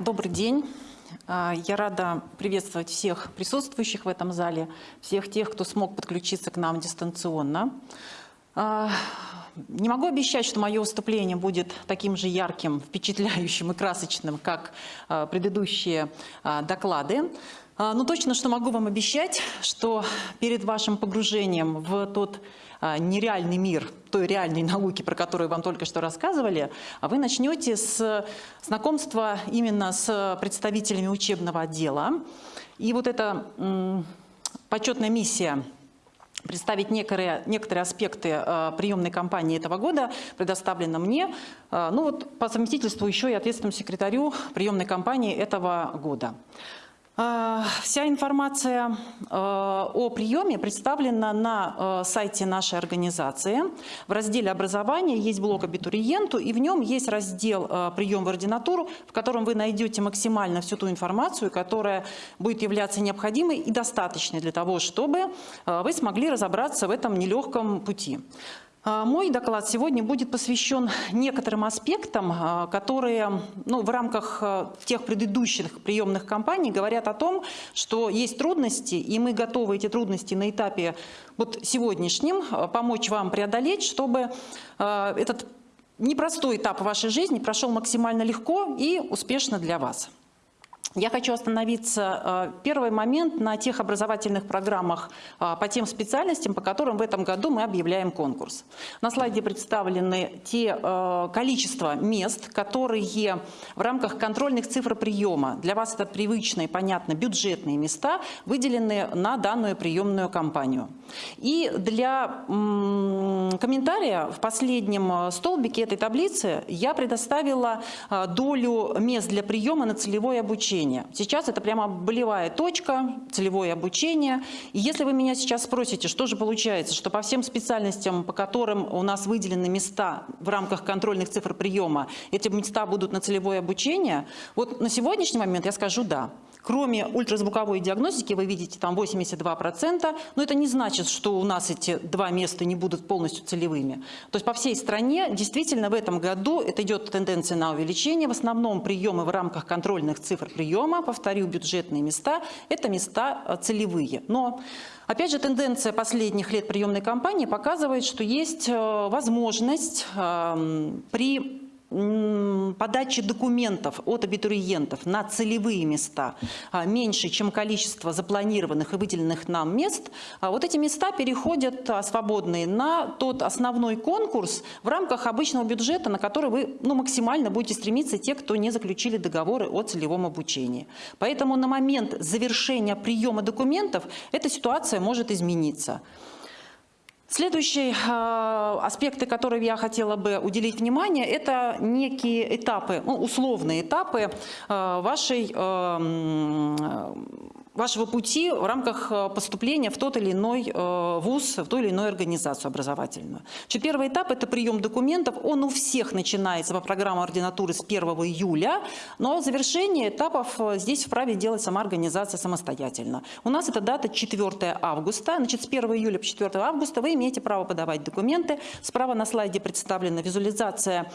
Добрый день. А, Я рада приветствовать всех присутствующих в этом зале, всех тех, кто смог подключиться к нам дистанционно. А, Не могу обещать, что мое выступление будет таким же ярким, впечатляющим и красочным, как а, предыдущие доклады. А, Но точно, что могу вам обещать, что перед вашим погружением в тот а, нереальный мир той реальной науки, про которую вам только что рассказывали, а вы начнете с знакомства именно с представителями учебного отдела. И вот эта почетная миссия представить некоторые, некоторые аспекты приемной кампании этого года предоставлена мне. Ну вот по совместительству еще и ответственному секретарю приемной кампании этого года. Э, Вся информация э, о приеме представлена на э, сайте нашей организации. В разделе «Образование» есть блок «Абитуриенту», и в нем есть раздел э, «Прием в ординатуру», в котором вы найдете максимально всю ту информацию, которая будет являться необходимой и достаточной для того, чтобы вы смогли разобраться в этом нелегком пути. А, Мой доклад сегодня будет посвящен некоторым аспектам, а, которые ну, в рамках а, тех предыдущих приемных кампаний говорят о том, что есть трудности, и мы готовы эти трудности на этапе вот сегодняшнем помочь вам преодолеть, чтобы этот непростой этап вашей жизни прошел максимально легко и успешно для вас. Я хочу остановиться, э, первый момент, на тех образовательных программах э, по тем специальностям, по которым в этом году мы объявляем конкурс. На слайде представлены те э, количество мест, которые в рамках контрольных цифр приема, для вас это привычные, понятно, бюджетные места, выделены на данную приемную кампанию. И для комментария в последнем столбике этой таблицы я предоставила долю мест для приема на целевое обучение обучения. Сейчас это прямо болевая точка, целевое обучение. И если вы меня сейчас спросите, что же получается, что по всем специальностям, по которым у нас выделены места в рамках контрольных цифр приема, эти места будут на целевое обучение, вот на сегодняшний момент я скажу «да». Кроме ультразвуковой диагностики, вы видите там 82%, но это не значит, что у нас эти два места не будут полностью целевыми. То есть по всей стране действительно в этом году это идет тенденция на увеличение. В основном приемы в рамках контрольных цифр приема, повторю, бюджетные места, это места э, целевые. Но Опять же, тенденция последних лет приемной кампании показывает, что есть э, возможность эм, при подачи документов от абитуриентов на целевые места а, меньше, чем количество запланированных и выделенных нам мест, а вот эти места переходят а, свободные на тот основной конкурс в рамках обычного бюджета, на который вы ну, максимально будете стремиться те, кто не заключили договоры о целевом обучении. Поэтому на момент завершения приема документов эта ситуация может измениться. Следующие э, аспекты, которые я хотела бы уделить внимание, это некие этапы, ну, условные этапы э, вашей э, вашего пути в рамках э, поступления в тот или иной э, вуз, в ту или иную организацию образовательную. Значит, первый этап – это прием документов. Он у всех начинается по программе ординатуры с 1 июля, но завершение этапов э, здесь вправе делать сама организация самостоятельно. У нас это дата 4 августа. Значит, с 1 июля по 4 августа вы имеете право подавать документы. Справа на слайде представлена визуализация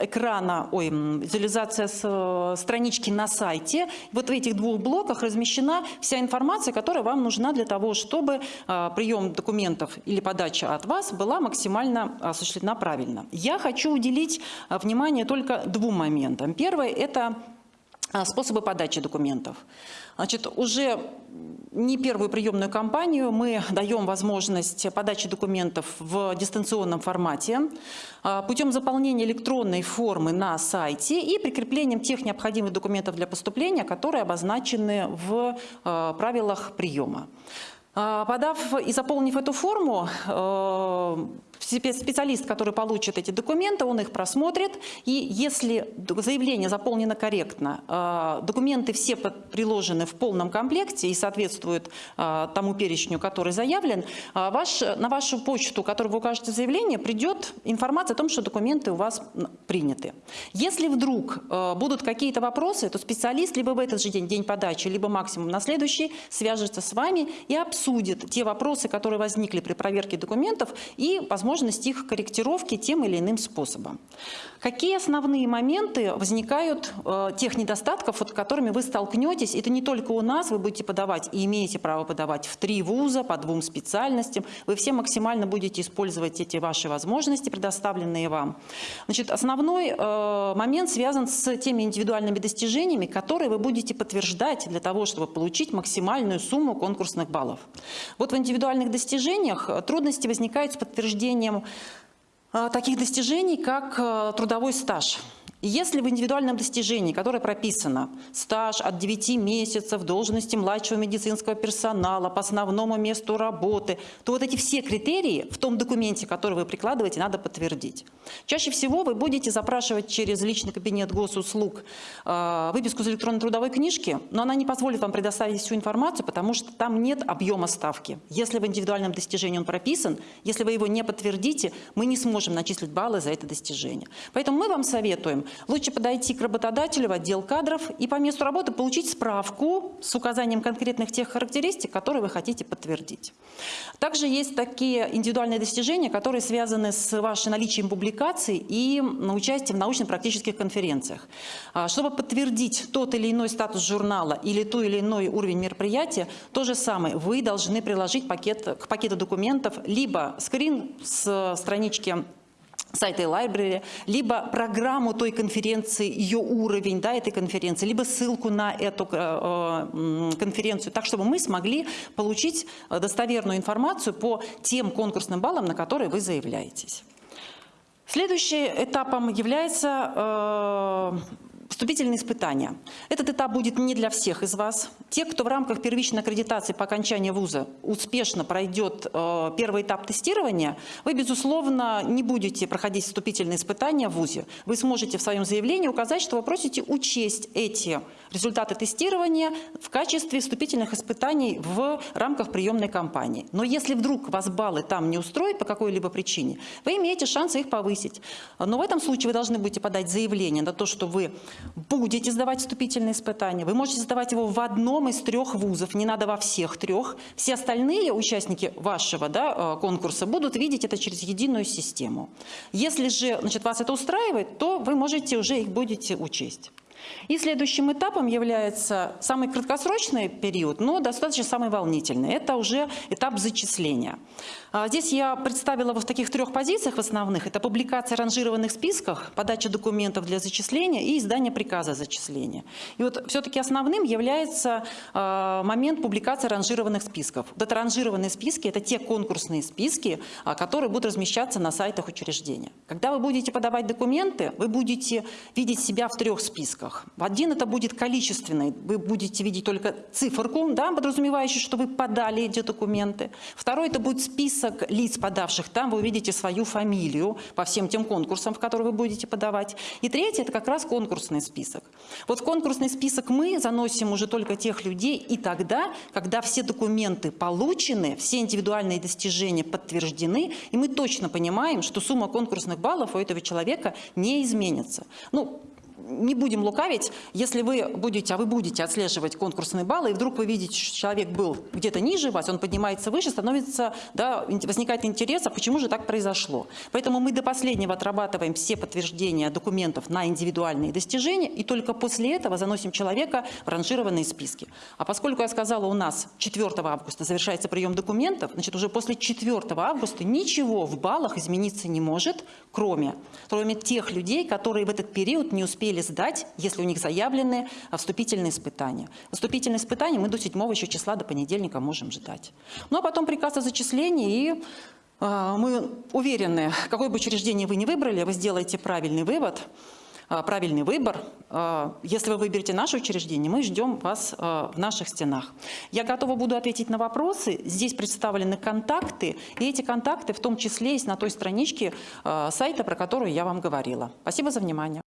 экрана, ой, визуализация с странички на сайте. Вот в этих двух блоках размещена вся информация, которая вам нужна для того, чтобы а, прием документов или подача от вас была максимально осуществлена правильно. Я хочу уделить а, внимание только двум моментам. Первое – это способы подачи документов. Значит, уже не первую приемную кампанию мы даем возможность подачи документов в дистанционном формате а, путем заполнения электронной формы на сайте и прикреплением тех необходимых документов для поступления, которые обозначены в а, правилах приема. Подав и заполнив эту форму, специалист, который получит эти документы, он их просмотрит, и если заявление заполнено корректно, э, документы все приложены в полном комплекте и соответствуют э, тому перечню, который заявлен, э, ваш, на вашу почту, которую вы укажете заявление, придет информация о том, что документы у вас приняты. Если вдруг будут какие-то вопросы, то специалист либо в этот же день, день подачи, либо максимум на следующий, свяжется с вами и обсудит те вопросы, которые возникли при проверке документов, и, возможно, возможность их корректировки тем или иным способом. Какие основные моменты возникают э, тех недостатков, с которыми вы столкнетесь? Это не только у нас, вы будете подавать и имеете право подавать в три вуза по двум специальностям. Вы все максимально будете использовать эти ваши возможности, предоставленные вам. Значит, основной э, момент связан с теми индивидуальными достижениями, которые вы будете подтверждать для того, чтобы получить максимальную сумму конкурсных баллов. Вот в индивидуальных достижениях трудности возникают с подтверждением а, таких достижений, как э, трудовой стаж. Если в индивидуальном достижении, которое прописано, стаж от 9 месяцев, должности младшего медицинского персонала, по основному месту работы, то вот эти все критерии в том документе, который вы прикладываете, надо подтвердить. Чаще всего вы будете запрашивать через личный кабинет госуслуг э, выписку из электронной трудовой книжки, но она не позволит вам предоставить всю информацию, потому что там нет объема ставки. Если в индивидуальном достижении он прописан, если вы его не подтвердите, мы не сможем начислить баллы за это достижение. Поэтому мы вам советуем лучше подойти к работодателю в отдел кадров и по месту работы получить справку с указанием конкретных тех характеристик, которые вы хотите подтвердить. Также есть такие индивидуальные достижения, которые связаны с вашим наличием публикаций и участием в научно-практических конференциях. А, чтобы подтвердить тот или иной статус журнала или ту или иной уровень мероприятия, то же самое, вы должны приложить пакет, к пакету документов либо скрин с странички сайта library, либо программу той конференции, ее уровень да, этой конференции, либо ссылку на эту э, э, конференцию, так чтобы мы смогли получить достоверную информацию по тем конкурсным баллам, на которые вы заявляетесь. Следующим этапом является э, Вступительные испытания. Этот этап будет не для всех из вас. Те, кто в рамках первичной аккредитации по окончании вуза успешно пройдет э, первый этап тестирования, вы, безусловно, не будете проходить вступительные испытания в вузе. Вы сможете в своем заявлении указать, что вы просите учесть эти результаты тестирования в качестве вступительных испытаний в рамках приемной кампании. Но если вдруг вас баллы там не устроят по какой-либо причине, вы имеете шанс их повысить. Но в этом случае вы должны будете подать заявление на то, что вы будете сдавать вступительные испытания. Вы можете сдавать его в одном из трех вузов, не надо во всех трех. Все остальные участники вашего да, э, конкурса будут видеть это через единую систему. Если же значит, вас это устраивает, то вы можете уже их будете учесть. И следующим этапом является самый краткосрочный период, но достаточно самый волнительный. Это уже этап зачисления. А, здесь я представила в таких трех позициях в основных. Это публикация ранжированных списках, подача документов для зачисления и издание приказа зачисления. И вот все-таки основным является а, момент публикации ранжированных списков. Вот это ранжированные списки – это те конкурсные списки, а, которые будут размещаться на сайтах учреждения. Когда вы будете подавать документы, вы будете видеть себя в трех списках. Один – это будет количественный, вы будете видеть только циферку, да, подразумевающую, что вы подали эти документы. Второй – это будет список лиц, подавших там, вы увидите свою фамилию по всем тем конкурсам, в которые вы будете подавать. И третье – это как раз конкурсный список. Вот в конкурсный список мы заносим уже только тех людей и тогда, когда все документы получены, все индивидуальные достижения подтверждены, и мы точно понимаем, что сумма конкурсных баллов у этого человека не изменится. Ну, не будем лукавить, если вы будете, а вы будете отслеживать конкурсные баллы, и вдруг вы видите, что человек был где-то ниже вас, он поднимается выше, становится, да, возникает интерес, а почему же так произошло. Поэтому мы до последнего отрабатываем все подтверждения документов на индивидуальные достижения, и только после этого заносим человека в ранжированные списки. А поскольку я сказала, у нас 4 августа завершается прием документов, значит, уже после 4 августа ничего в баллах измениться не может, кроме, кроме тех людей, которые в этот период не успели успели сдать, если у них заявлены вступительные испытания. Вступительные испытания мы до 7 еще числа, до понедельника можем ждать. Ну а потом приказ о зачислении и э, мы уверены, какое бы учреждение вы ни выбрали, вы сделаете правильный вывод, а, правильный выбор. А, если вы выберете наше учреждение, мы ждем вас в наших стенах. Я готова буду ответить на вопросы. Здесь представлены контакты, и эти контакты в том числе есть на той страничке сайта, про которую я вам говорила. Спасибо за внимание.